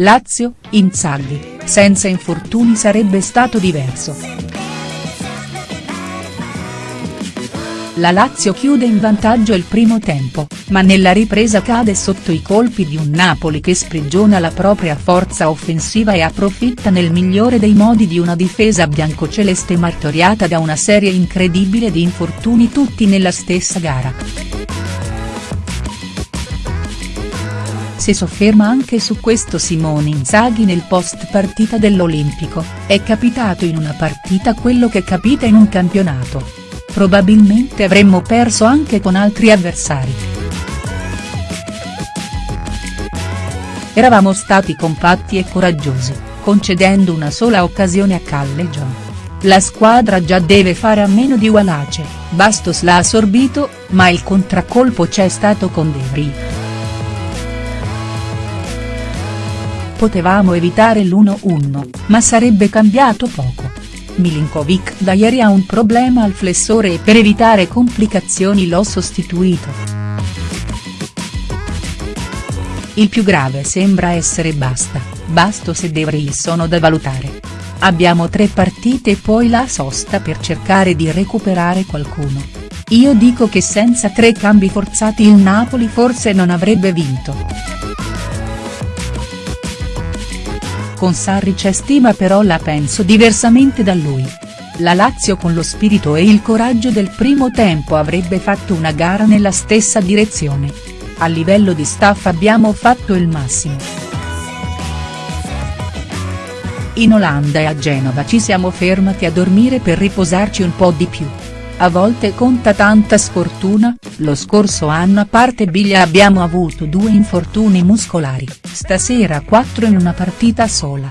Lazio, Inzaghi, senza infortuni sarebbe stato diverso. La Lazio chiude in vantaggio il primo tempo, ma nella ripresa cade sotto i colpi di un Napoli che sprigiona la propria forza offensiva e approfitta nel migliore dei modi di una difesa biancoceleste martoriata da una serie incredibile di infortuni tutti nella stessa gara. Si sofferma anche su questo Simone Inzaghi nel post partita dell'Olimpico, è capitato in una partita quello che capita in un campionato. Probabilmente avremmo perso anche con altri avversari. Eravamo stati compatti e coraggiosi, concedendo una sola occasione a Callejon. La squadra già deve fare a meno di Walace, Bastos l'ha assorbito, ma il contraccolpo c'è stato con De Vrij. Potevamo evitare l'1-1, ma sarebbe cambiato poco. Milinkovic da ieri ha un problema al flessore e per evitare complicazioni l'ho sostituito. Il più grave sembra essere Basta, Bastos e De Vrij sono da valutare. Abbiamo tre partite e poi la sosta per cercare di recuperare qualcuno. Io dico che senza tre cambi forzati il Napoli forse non avrebbe vinto. Con Sarri c'è stima però la penso diversamente da lui. La Lazio con lo spirito e il coraggio del primo tempo avrebbe fatto una gara nella stessa direzione. A livello di staff abbiamo fatto il massimo. In Olanda e a Genova ci siamo fermati a dormire per riposarci un po' di più. A volte conta tanta sfortuna, lo scorso anno a parte Biglia abbiamo avuto due infortuni muscolari, stasera quattro in una partita sola.